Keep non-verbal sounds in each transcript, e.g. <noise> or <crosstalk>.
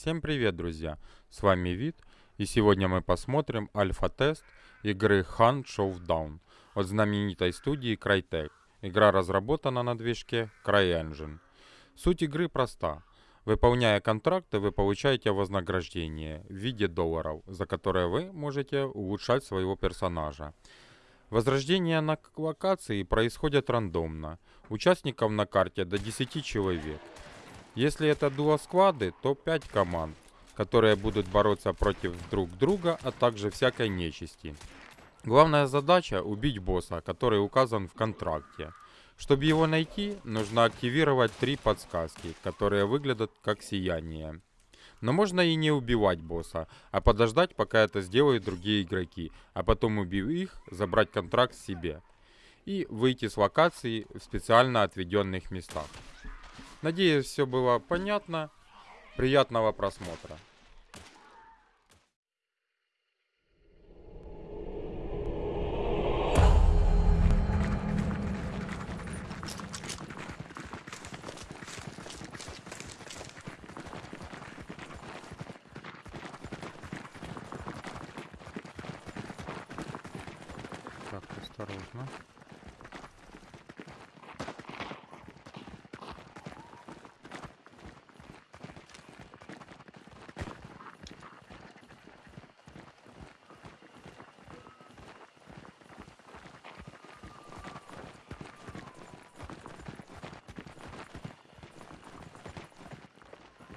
Всем привет, друзья! С вами Вид, и сегодня мы посмотрим альфа-тест игры Hunt Showdown от знаменитой студии Crytek. Игра разработана на движке CryEngine. Суть игры проста. Выполняя контракты, вы получаете вознаграждение в виде долларов, за которые вы можете улучшать своего персонажа. Возрождение на локации происходит рандомно. Участников на карте до 10 человек. Если это дуо-сквады, то 5 команд, которые будут бороться против друг друга, а также всякой нечисти. Главная задача убить босса, который указан в контракте. Чтобы его найти, нужно активировать три подсказки, которые выглядят как сияние. Но можно и не убивать босса, а подождать, пока это сделают другие игроки, а потом убив их, забрать контракт себе. И выйти с локации в специально отведенных местах. Надеюсь, все было понятно. Приятного просмотра. Так, осторожно.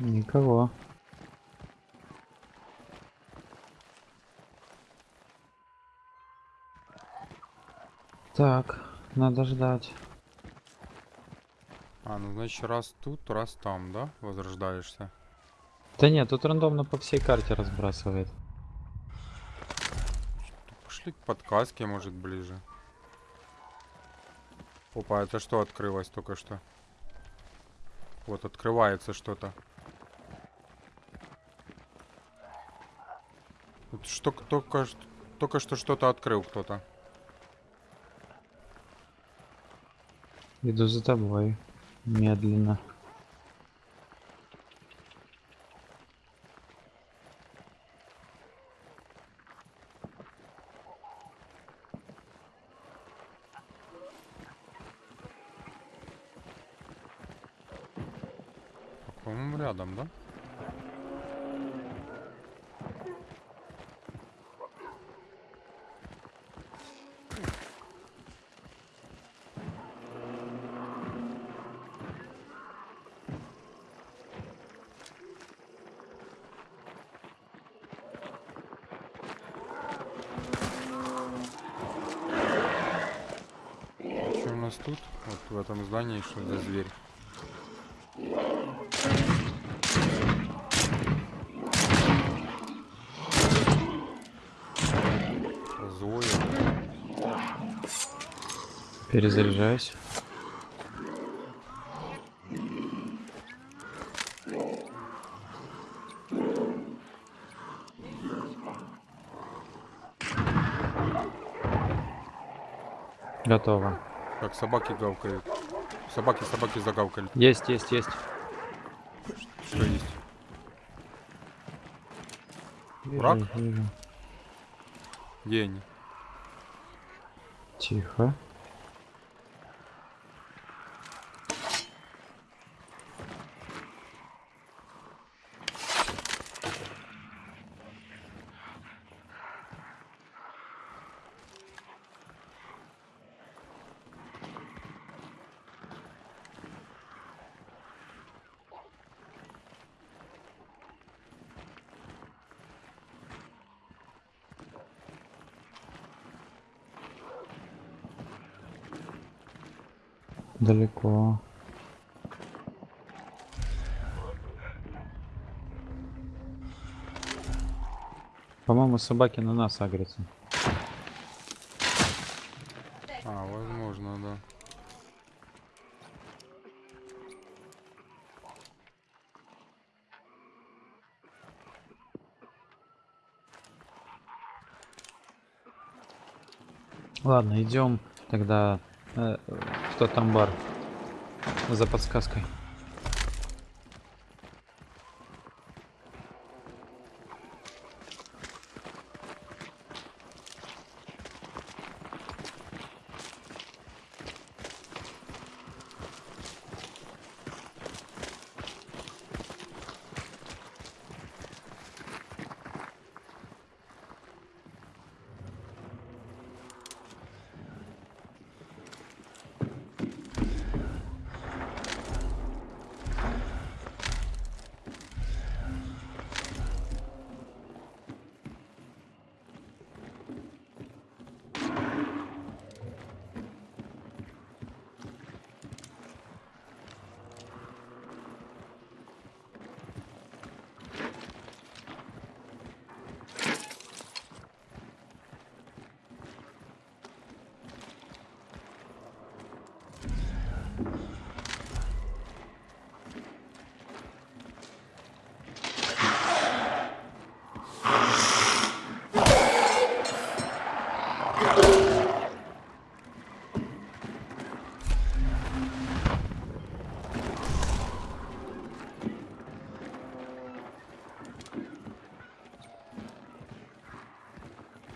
Никого. Так, надо ждать. А, ну значит раз тут, раз там, да? Возрождаешься. Да нет, тут рандомно по всей карте разбрасывает. Пошли к подсказке, может, ближе. Опа, это что открылось только что? Вот, открывается что-то. Вот что только, только что что-то открыл кто-то. Иду за тобой. Медленно. По-моему, рядом, да? Что у нас тут? Вот в этом здании что за зверь? Злой. Перезаряжаюсь. Готово. Как собаки гавкают. Собаки, собаки загавкали. Есть, есть, есть. Что есть? Вижу, Враг? вижу. Где они? Тихо. Далеко. По-моему, собаки на нас агрятся. А, возможно, да. Ладно, идем тогда э, в тот амбар за подсказкой.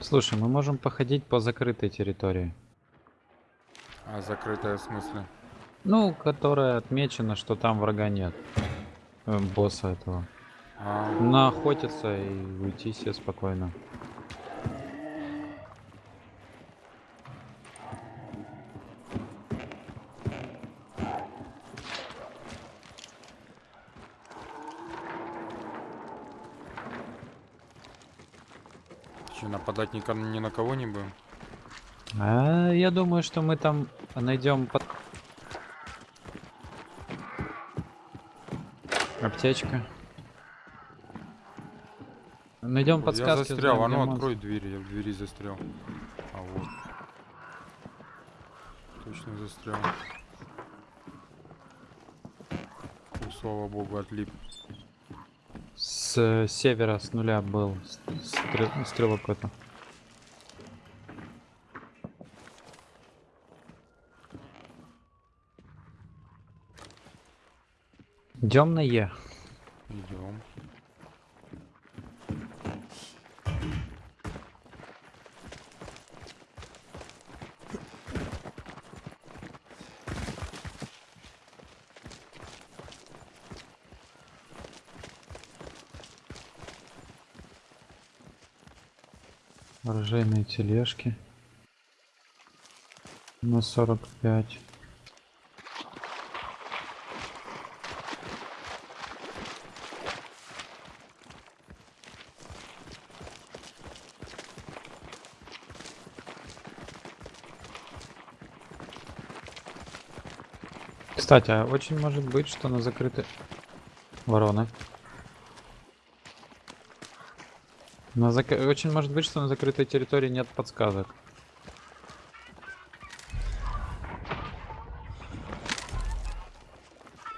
Слушай, мы можем походить по закрытой территории. А закрытая в смысле? Ну, которая отмечена, что там врага нет. Э, босса этого. А, Наохотиться и уйти себе спокойно. Что, нападать ни, ни на кого не будем? А, я думаю, что мы там найдем под... Аптечка. Найдем Я подсказки. застрял, узнаем, а ну монстр. открой дверь, я в двери застрял. А вот. Точно застрял. Ну, слава богу, отлип. С севера, с нуля был стрел- стрелок какой-то. Идем на Е. Идем. Оружейные тележки. На 45. Кстати, а очень может быть, что на закрытой... Ворона. На зак... Очень может быть, что на закрытой территории нет подсказок.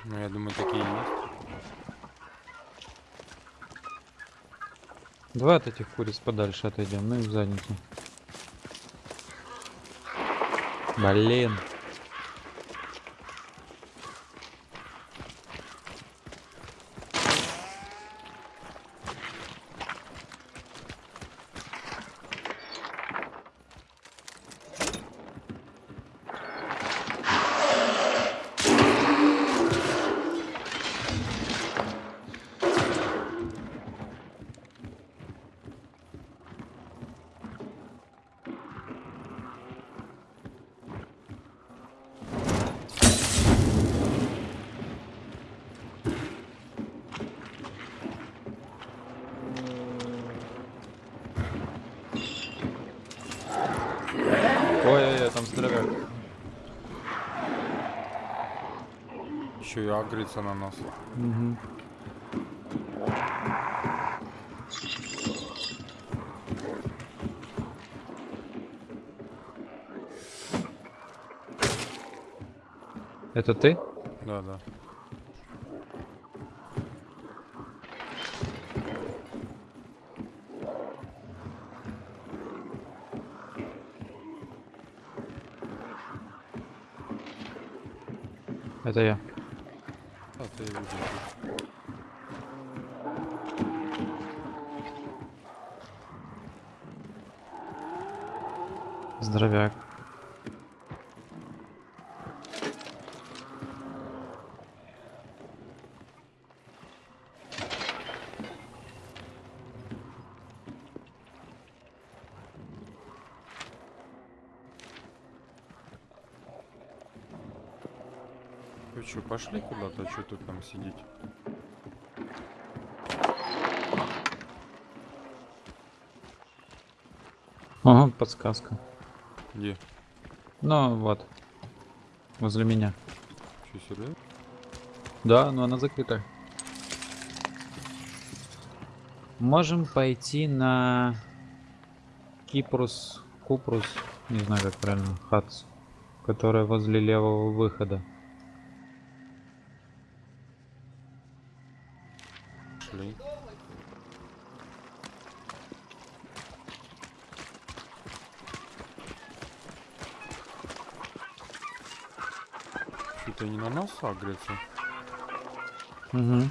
Ну, я думаю, такие есть. Давай от этих куриц подальше отойдем, ну и в задницу. Блин. Ой-ой-ой, там здоровяк. Агрится на нас. Мгм. Это ты? Да, да. Это я. Да, ты видишь. Здоровяк. Вы что, пошли куда-то? Что тут там сидеть? Ага, подсказка. Где? Ну вот. Возле меня. Что, серьезно? Да, но она закрыта. Можем пойти на Кипрус, Купрус, не знаю как правильно, Хац, которая возле левого выхода. Шли. это не на нас агрится. Угу.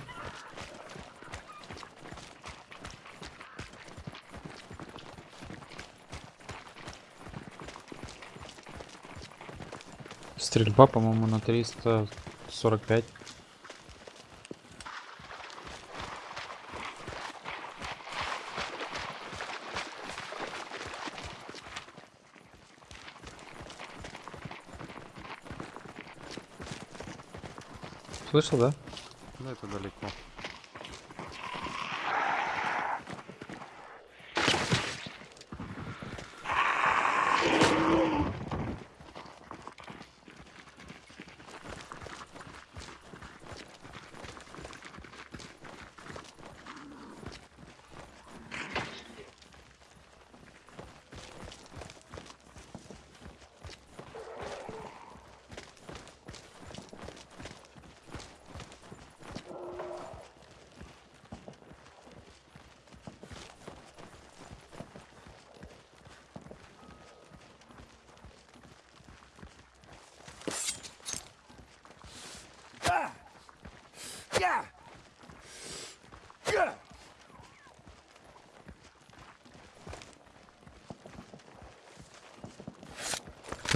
Стрельба, по-моему, на 345. Слышал, да? Да, это далеко.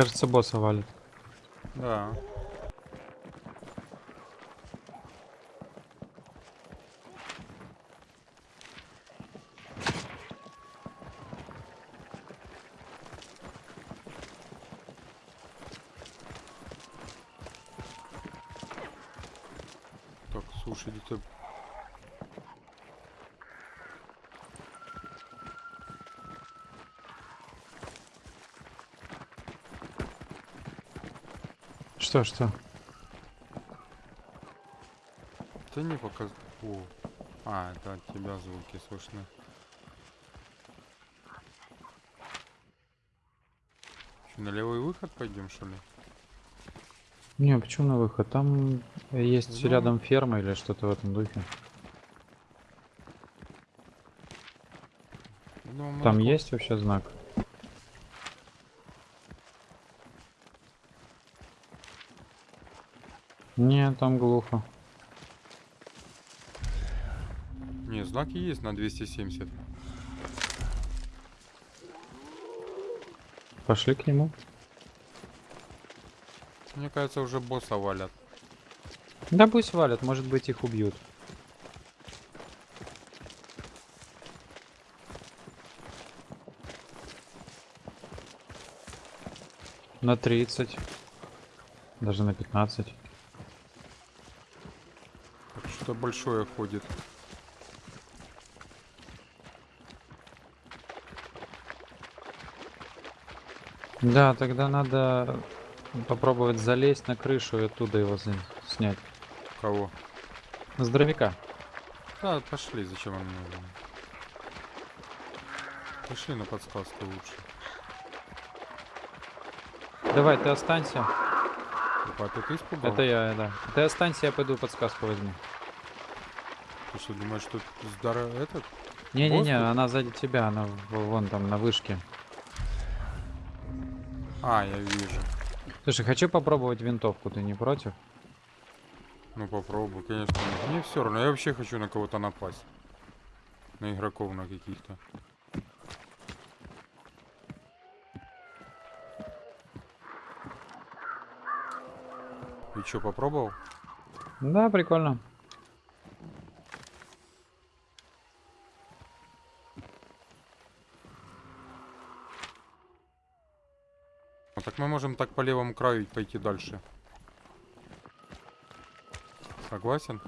Кажется, босса валит. Да. Так, слушай, где-то... Что, что? Да не показ... О. А, это от тебя звуки слышны. Чё, на левый выход пойдем, что ли? Не, почему на выход? Там есть Ну. рядом ферма или что-то в этом духе. Мы Там есть вообще знак? Не, там глухо. Не, знаки есть на 270. Пошли к нему. Мне кажется, уже босса валят. Да пусть валят, может быть их убьют. На 30. Даже на 15. Так что большое ходит. Да, тогда надо попробовать залезть на крышу и оттуда его снять. Кого? Здоровяка. Да, пошли, зачем он нужен? Пошли на подсказку лучше. Давай, ты останься. Опа, ты ты испугал? Это я, да. Ты останься, я пойду подсказку возьму. Ты что, думаешь, тут здорово этот? Не-не-не, она сзади тебя, она вон там на вышке. А, я вижу. Слушай, хочу попробовать винтовку, ты не против? Ну попробуй, конечно. Мне все равно, я вообще хочу на кого-то напасть. На игроков на каких-то. И что, попробовал? Да, прикольно. Так мы можем так по левому краю пойти дальше. Согласен?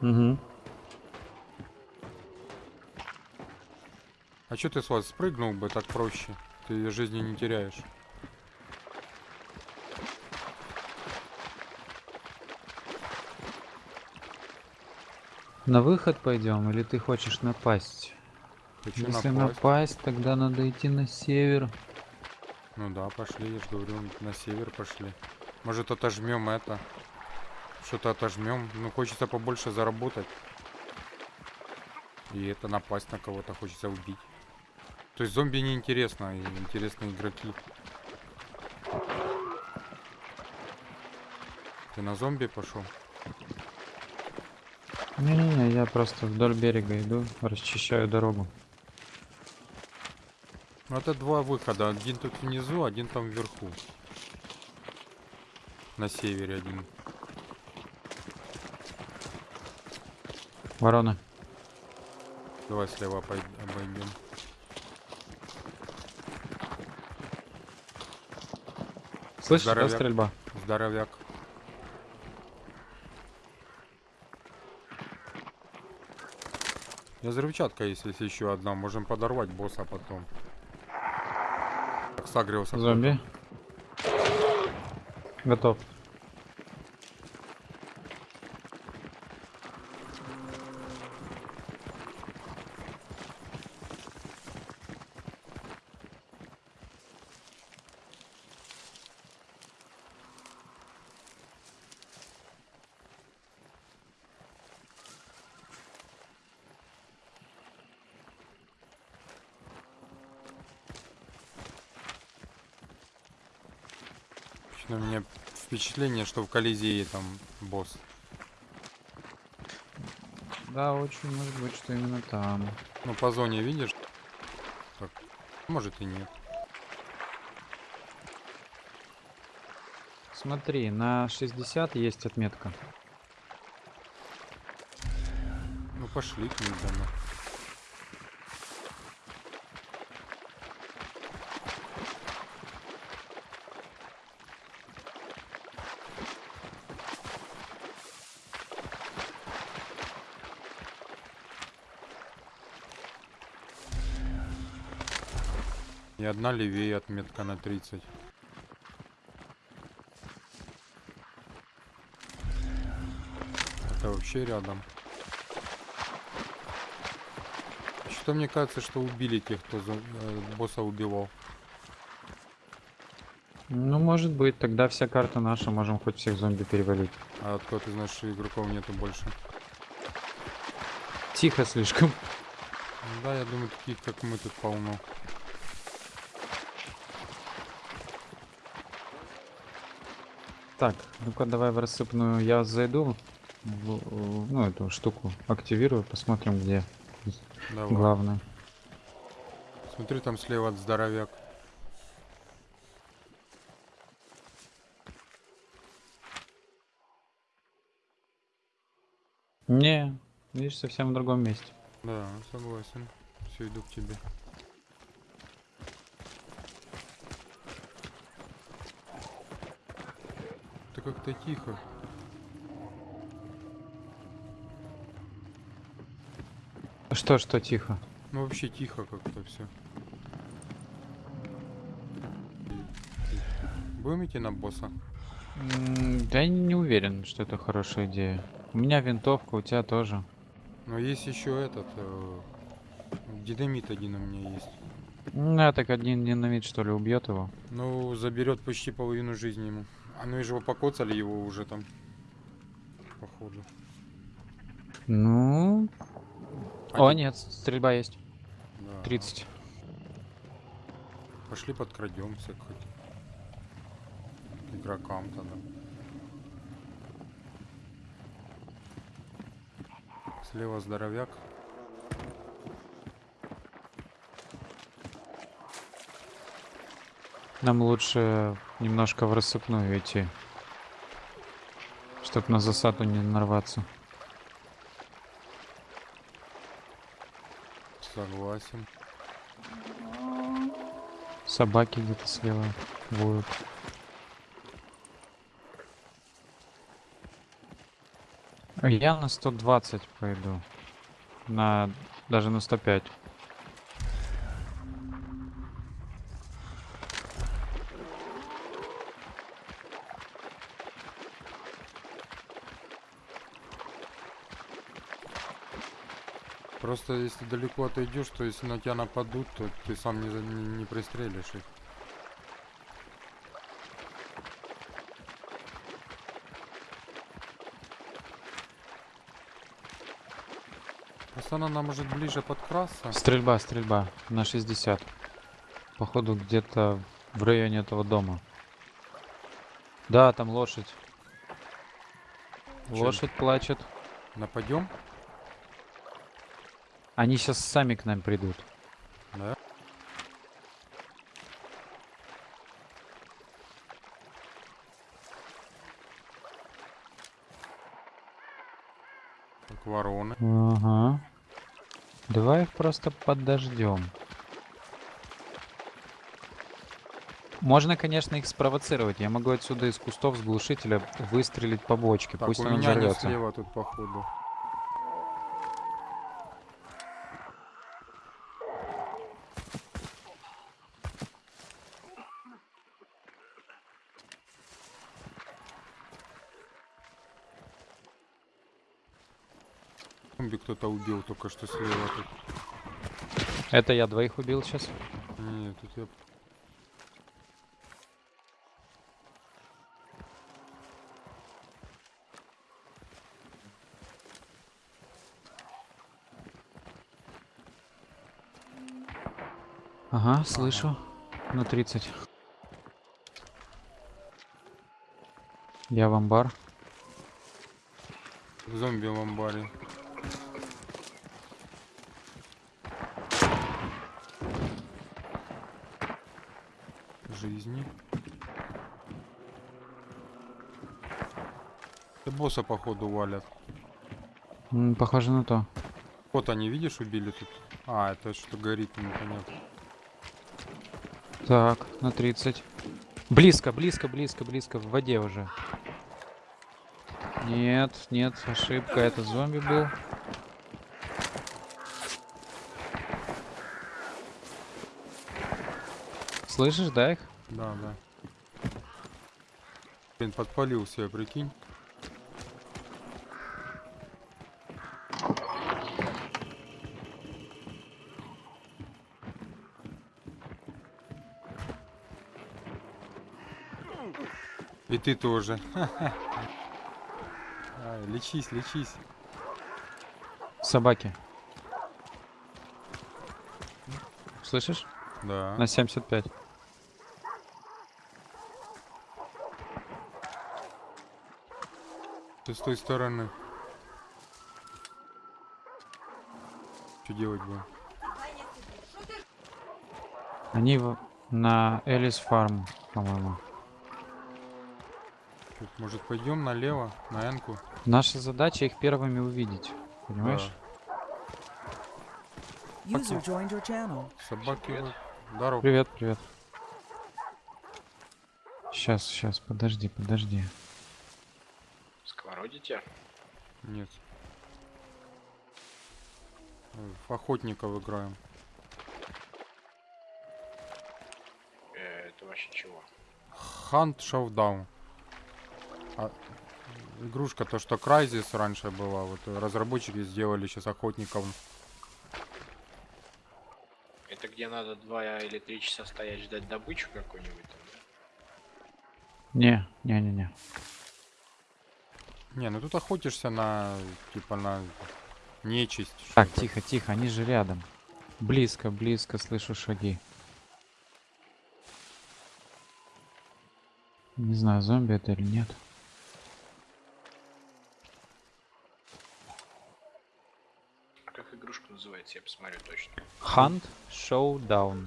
Угу. А что ты с вас спрыгнул бы так проще? Ты жизни не теряешь. На выход пойдем или ты хочешь напасть? Хочу Если напасть. напасть, тогда надо идти на север. Ну да, пошли, я же говорю, на север пошли. Может отожмем это. Что-то отожмем. Ну хочется побольше заработать. И это напасть на кого-то хочется убить. То есть зомби не интересно, и интересны игроки. Ты на зомби пошел? Не-не-не, я просто вдоль берега иду, расчищаю дорогу. Ну это два выхода. Один тут внизу, один там вверху. На севере один. Ворона. Давай слева обойдем. Слышишь, да, Здоровяк. стрельба? Здоровяк. Я взрывчатка есть, если еще одна. Можем подорвать босса потом. Сагрился. Зомби. Готов. Почему у меня впечатление, что в Колизее там босс. Да, очень может быть, что именно там. Ну, по зоне видишь? Так, может и нет. Смотри, на 60 есть отметка. Ну, пошли к ним домой. И одна левее отметка на 30. Это вообще рядом. Что мне кажется, что убили тех, кто за- э, босса убивал. Ну, может быть, тогда вся карта наша, можем хоть всех зомби перевалить. А откуда ты знаешь, что игроков нету больше? Тихо слишком. Да, я думаю, таких как мы тут полно. Так, ну-ка давай в рассыпную я зайду. в- в- ну, эту штуку активирую, посмотрим, где Давай. главное. Смотри, там слева здоровяк. Не, видишь, совсем в другом месте. Да, согласен. Все, иду к тебе. Как-то тихо. Что, что, тихо? Ну вообще тихо как-то все. Будем идти на босса? Да я не уверен, что это хорошая идея. У меня винтовка, у тебя тоже. Но есть еще этот. э, динамит один у меня есть. Ну, я так один динамит, что ли, убьет его. Ну, заберет почти половину жизни ему. А ну и же его покоцали его уже там. Походу. Ну... О, Один. нет, стрельба есть. Да. 30. Пошли подкрадемся хоть. Игрокам тогда. Слева здоровяк. Нам лучше немножко в рассыпную идти. Чтоб на засаду не нарваться. Согласен. Собаки где-то слева. А Я на 120 пойду. На... Даже на 105. Просто если далеко отойдешь, то если на тебя нападут, то ты сам не, не, не пристрелишь их. Она нам может ближе подкрасться. Стрельба, стрельба. На 60. Походу где-то в районе этого дома. Да, там лошадь. Чё? Лошадь плачет. Нападем? Они сейчас сами к нам придут. Да? Так, вороны. Ага. Давай их просто подождем. Можно, конечно, их спровоцировать. Я могу отсюда из кустов с глушителя выстрелить по бочке. Так, Пусть у он меня взорвется. слева тут, походу. Кто-то убил только что слева тут. Это я двоих убил сейчас. Не, тут я... Ага, слышу. На 30. Я в амбар. Зомби в амбаре. Жизни. Да босса походу валят. М, похоже на то. Вот они, видишь, убили тут. А, это что горит, непонятно. Так, на 30. Близко, близко, близко, близко. В воде уже. Нет, нет, ошибка. Это зомби был. Слышишь, да, их? Да, да. Блин, подпалился, я прикинь. И ты тоже. <laughs> Ай, лечись, лечись. Собаки. Слышишь? Да. На 75. Ты с той стороны. Что делать будем? Они в- на Элис Фарм, по-моему. Может пойдем налево, на Энку? Наша задача их первыми увидеть. Понимаешь? Channel. Собаки. Привет. вот. Здорово. Привет, привет. Сейчас, сейчас, подожди, подожди. Сковородите? Нет. В охотников играем. Э, это вообще чего? Hunt Showdown. А, игрушка, то что Crysis раньше была, вот разработчики сделали сейчас охотников. Это где надо два или три часа стоять ждать добычу какую-нибудь? Не, не, не, не. Не, ну тут охотишься на, типа, на нечисть. Так, тихо, тихо, они же рядом. Близко, близко слышу шаги. Не знаю, зомби это или нет. А как игрушка называется? Я посмотрю точно. Hunt Showdown.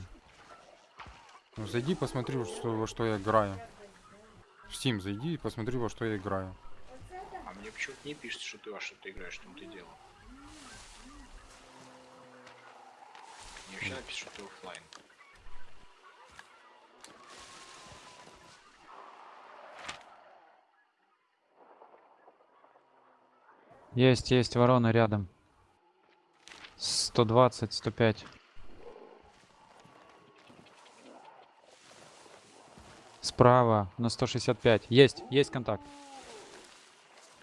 Ну, зайди, посмотри, во что, во что я играю. В Steam зайди и посмотри, во что я играю. Мне почему-то не пишет, что ты во что ты играешь, что ты делал. Мне вообще напишет, что ты оффлайн. Есть, есть ворона рядом. 120, 105. Справа на 165. Есть, есть контакт.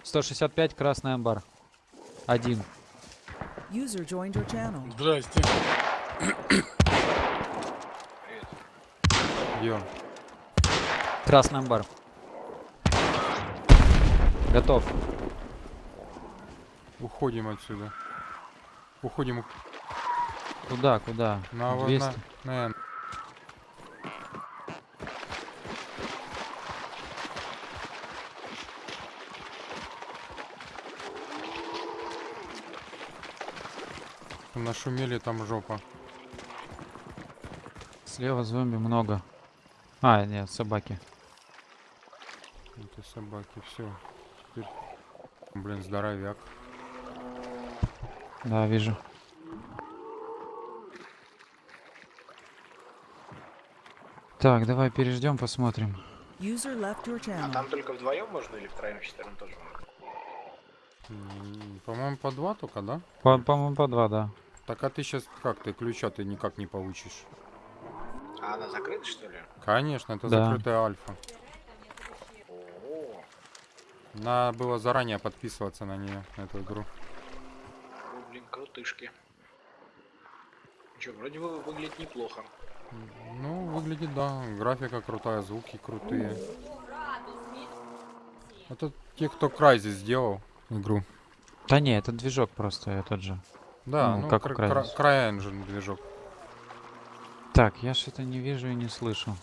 165, красный амбар. Один. User joined your channel. Здрасте. Он? Красный амбар. Готов. Уходим отсюда. Уходим Куда, куда? на, на, 200. на Н. Нашумели там жопа. Слева зомби много. А, нет, собаки. Это собаки, все. Теперь, блин, здоровяк. Да, вижу. Так, давай переждем, посмотрим. А там только вдвоем можно или втроем, четвером тоже можно? По-моему, по два только, да? По- По-моему, по два, да. Так а ты сейчас как? Ты ключа ты никак не получишь. А она закрыта, что ли? Конечно, это Да. закрытая альфа. О, Надо было заранее подписываться на нее, на эту игру. ну, блин, крутышки. Че, вроде бы выглядит неплохо. Ну, выглядит, да. Графика крутая, звуки крутые. Это те, кто Crysis сделал игру. Да не, это движок просто я тот же. Да, Ну, ну, как Crysis. Cry- CryEngine движок. Так, я что-то не вижу и не слышу.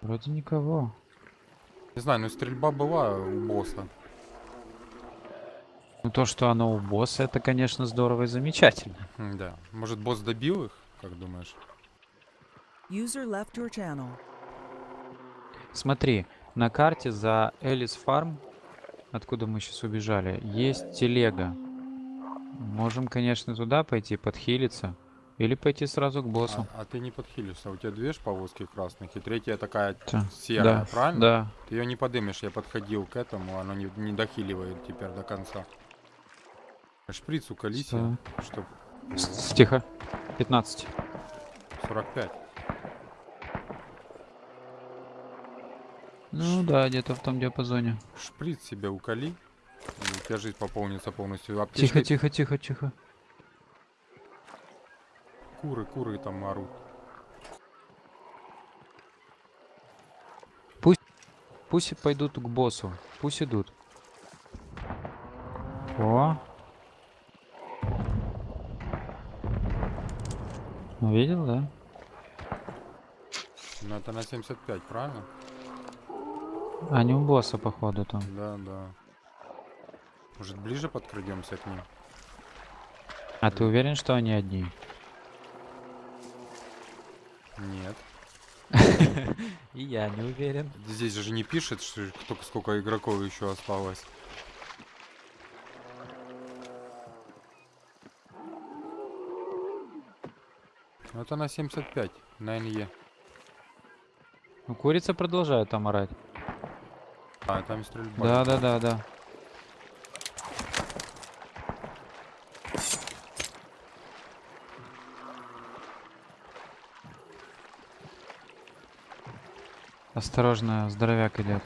Вроде никого. Не знаю, ну стрельба была у босса. Ну то, что оно у босса, это, конечно, здорово и замечательно. Да. Может, босс добил их, как думаешь? User left your channel. Смотри, на карте за Элис Фарм, откуда мы сейчас убежали, есть телега. Можем, конечно, туда пойти подхилиться. Или пойти сразу к боссу. А, а ты не подхилишься. У тебя две повозки красных, и третья такая Та, серая, да, правильно? Да. Ты ее не подымешь. Я подходил к этому, оно не, не дохиливает теперь до конца. Шприц уколите, Так. чтоб С- Тихо. 15. 45. Ну да, где-то в том диапазоне. Шприц себе уколи. И у тебя жизнь пополнится полностью. Тихо, Аптечкой тихо, тихо, тихо. Куры, куры там орут. Пусть пойдут к боссу. Пусть идут. О. Ну, Видел, да? Ну это на 75, правильно? Они у босса, походу, там. Да, да. Может ближе подкрадемся к ним? А ты уверен, что они одни? Нет. <laughs> И я не уверен. Здесь же не пишет, что только сколько игроков еще осталось. Ну, Это на 75, на НЕ. Ну, курица продолжает там орать. А, там стрельба. Да, да, да, да. Осторожно, здоровяк идет.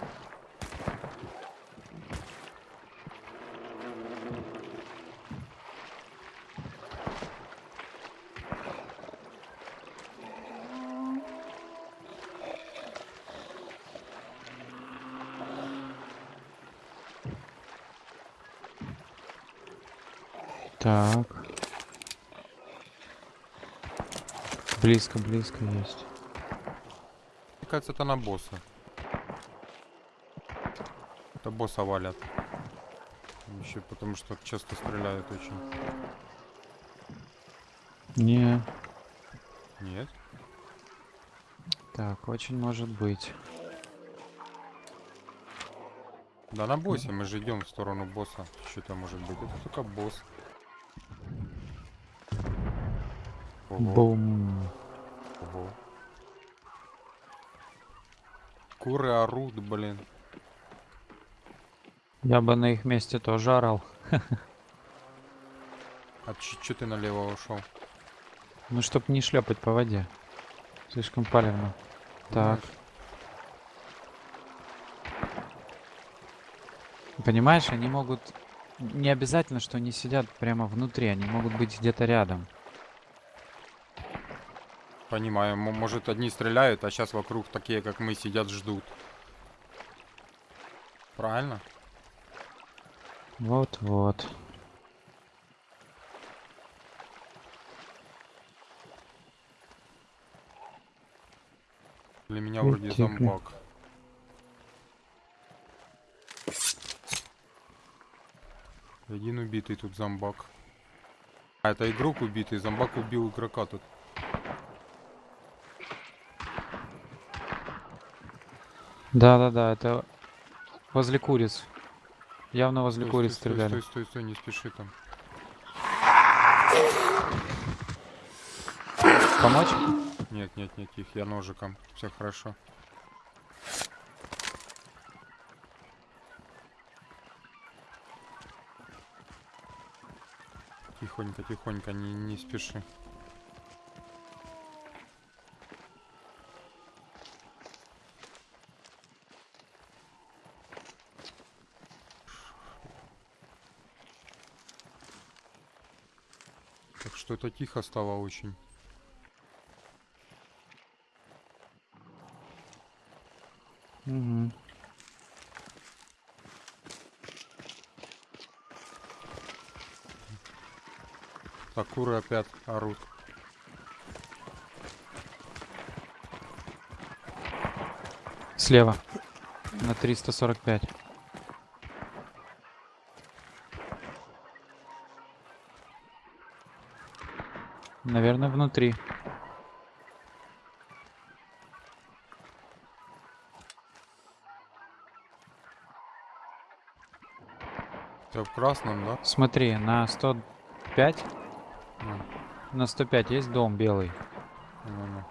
Так. Близко, близко есть. Мне кажется, это на босса. Это босса валят. Еще потому что часто стреляют очень. Не. Нет? Так, очень может быть. Да на боссе мы же идем в сторону босса. Что это может быть? Это только босс. Ого, Бум. ого. Куры орут, блин. Я бы на их месте тоже орал. А че ты налево ушел? Ну, чтоб не шлепать по воде. Слишком палевно. Так. Понимаешь, они могут... Не обязательно, что они сидят прямо внутри, они могут быть где-то рядом. Понимаю, может одни стреляют, а сейчас вокруг такие, как мы, сидят, ждут. Правильно? Вот-вот. Для меня вроде зомбак. Один убитый тут зомбак. А, это игрок убитый, зомбак убил игрока тут. Да-да-да, это возле куриц. Явно возле Стой, куриц стой, стой, стреляли. Стой, стой, стой, не спеши там. Помочь? Нет, нет, нет, их, я ножиком. Все хорошо. Тихонько, тихонько, не, не спеши. Так что это тихо стало очень. Угу. Так, куры опять орут. Слева. На 345. Наверное, внутри. Все в красном, да? Смотри, на 105, Ну, на 105 есть дом белый. ну.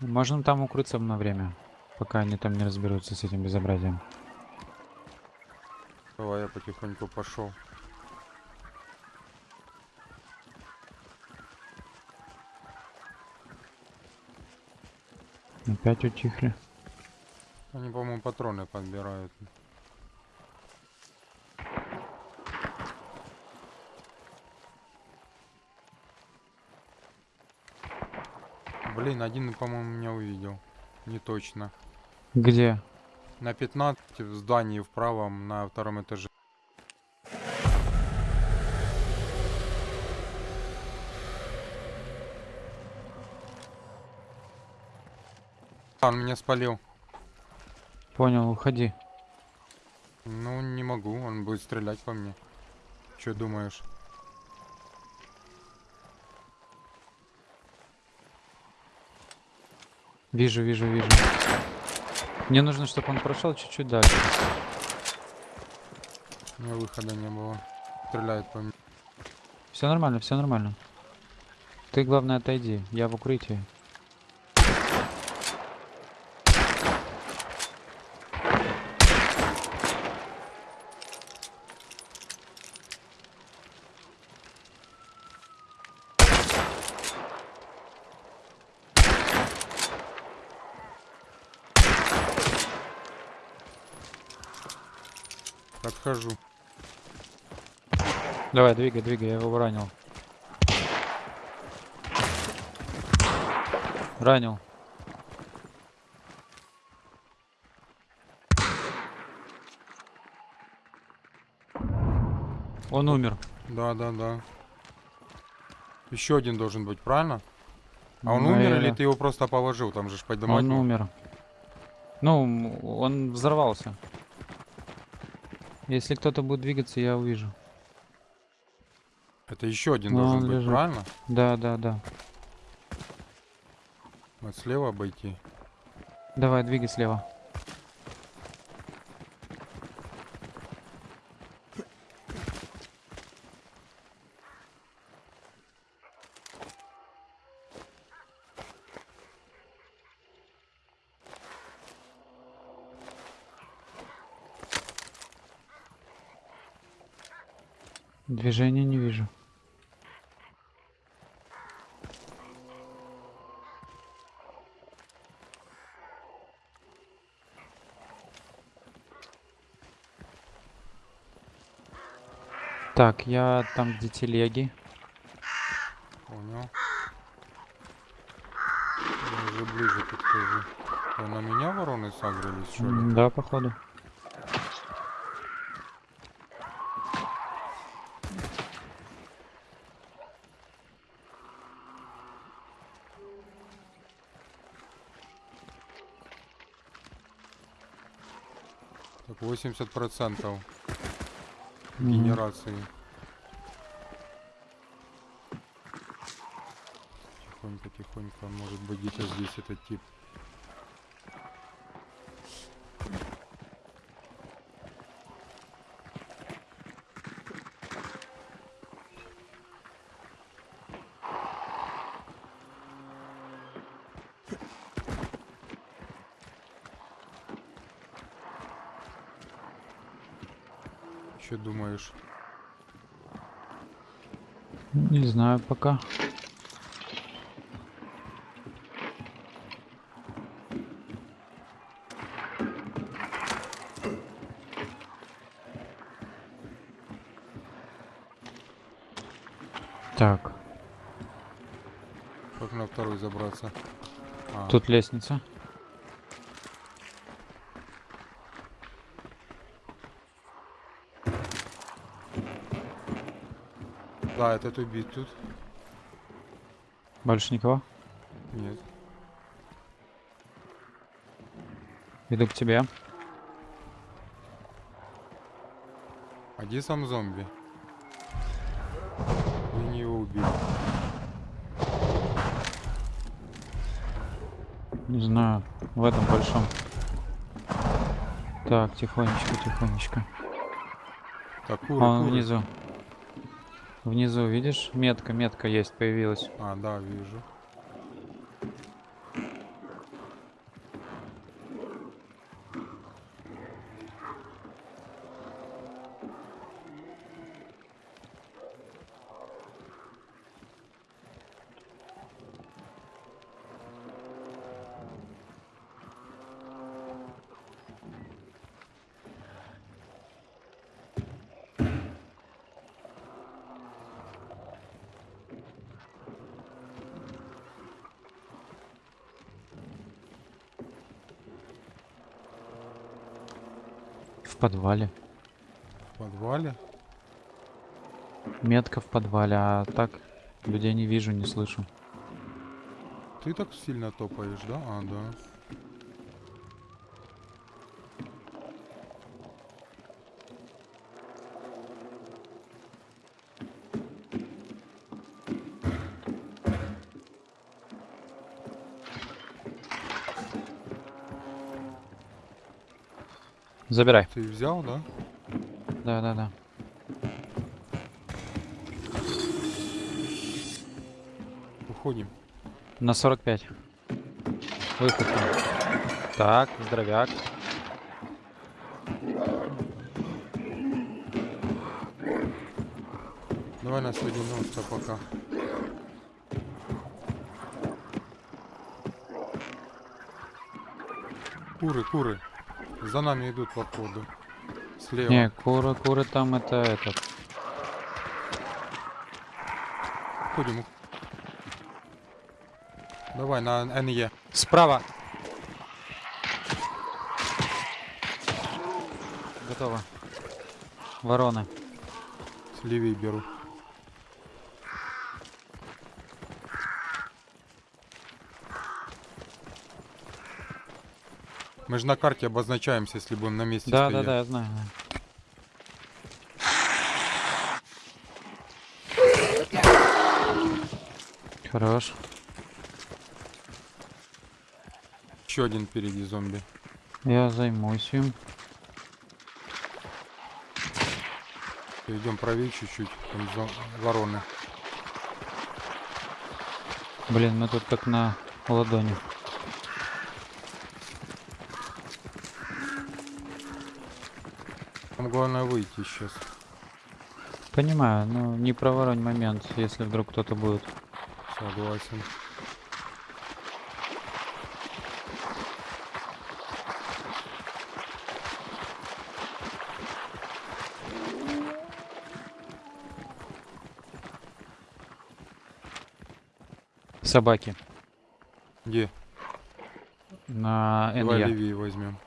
Можем там укрыться на время, пока они там не разберутся с этим безобразием. Давай я потихоньку пошел. Опять утихли. Они, по-моему, патроны подбирают. Блин, один, по-моему, меня увидел. Не точно. Где? На 15 в здании в правом на втором этаже. Он меня спалил. Понял, уходи. Ну, не могу, он будет стрелять по мне. Че думаешь? Вижу, вижу, вижу. Мне нужно, чтобы он прошел чуть-чуть дальше. У меня выхода не было. Стреляет по мне. Все нормально, все нормально. Ты, главное, отойди. Я в укрытии. Подхожу. Давай, двигай, двигай, я его ранил. Ранил. Он умер. Да, да, да. Еще один должен быть, правильно? А он Ну, умер или ты его просто положил? Там же ж поднимать. Он умер. Ну, он взорвался. Если кто-то будет двигаться, я увижу. Это еще один Ну, должен быть, лежит. правильно? Да, да, да. Вот слева обойти. Давай, двигай слева. Движения не вижу. Так, я там, где телеги. Понял. Я уже ближе подхожу. А на меня вороны сагрились, что ли? Да, походу. Так, 80 процентов Мгм. генерации. Тихонько, тихонько. Может быть где-то здесь этот тип. Что думаешь? Не знаю пока. Так, Как на второй забраться? А, тут лестница. Да, этот убит тут. Больше никого? Нет. Иду к тебе. А где сам зомби? Я не его убил. Не знаю, в этом большом. Так, тихонечко, тихонечко. Так, куры, Он куры. внизу. Внизу, видишь? Метка, метка есть, появилась. А, да, вижу. Подвале. В подвале. Метка в подвале, а так людей не вижу, не слышу. Ты так сильно топаешь, да? А, да. Забирай. Ты взял, да? Да, да, да. Уходим. На 45. Выход. Так, здоровяк. Давай на соединемся пока. Куры, куры. За нами идут походу. Слева. Не, куры, куры там это этот. Уходим. ух- Давай на НЕ. Справа. Готово. Вороны. Левей беру. Мы же на карте обозначаемся, если будем на месте Да, да, стоять. да, я знаю. да. Хорош. Еще один впереди зомби. Я займусь им. Идем правее чуть-чуть. Там вороны. Блин, мы тут как на ладони. Там главное выйти сейчас. Понимаю, ну не проворонь момент, если вдруг кто-то будет. Согласен. Собаки. Где? На Давай левее возьмем.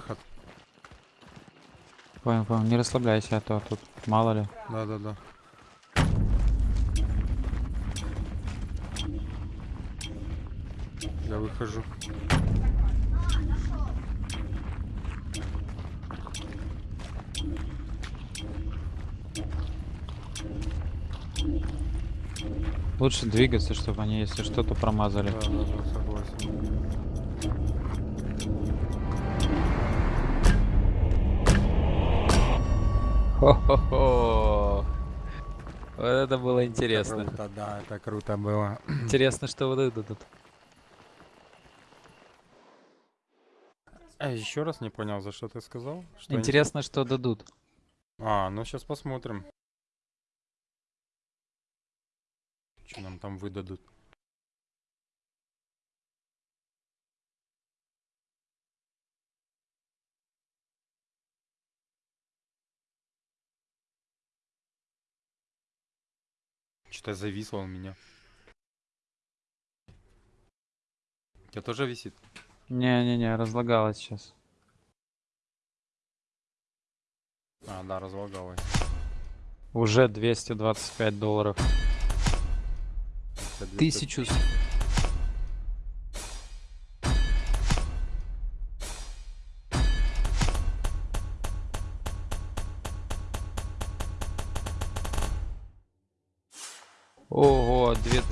Выход. Понял, понял. Не расслабляйся, а то тут мало ли. Да-да-да. Я выхожу. Лучше двигаться, чтобы они, если что-то, промазали. Да-да-да, согласен. Хо-хо-хо. Вот это было интересно. Круто, да, это круто было. Интересно, что вот это тут. А еще раз не понял, за что ты сказал? Что они- Интересно, что дадут. А, ну сейчас посмотрим. Что нам там выдадут? Что-то зависло у меня. У тебя тоже висит? Не-не-не, разлагалось сейчас. А, да, разлагалось. Уже 225 долларов. Это 200.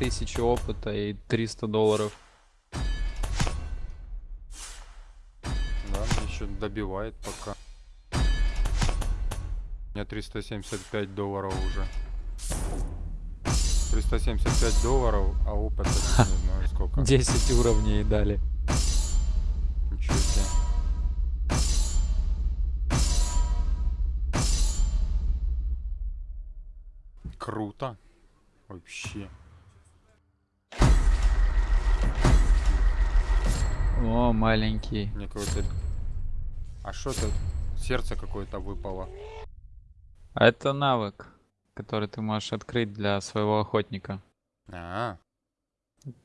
2000 опыта и 300 долларов. Да, еще добивает пока. У меня 375 долларов уже. 375 долларов, а опыта не знаю сколько. 10 уровней дали. Ничего себе. Круто. Вообще. О, маленький. Мне какой-то... А что это? Сердце какое-то выпало. А это навык, который ты можешь открыть для своего охотника. А,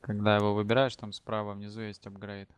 Когда его выбираешь, там справа внизу есть апгрейд.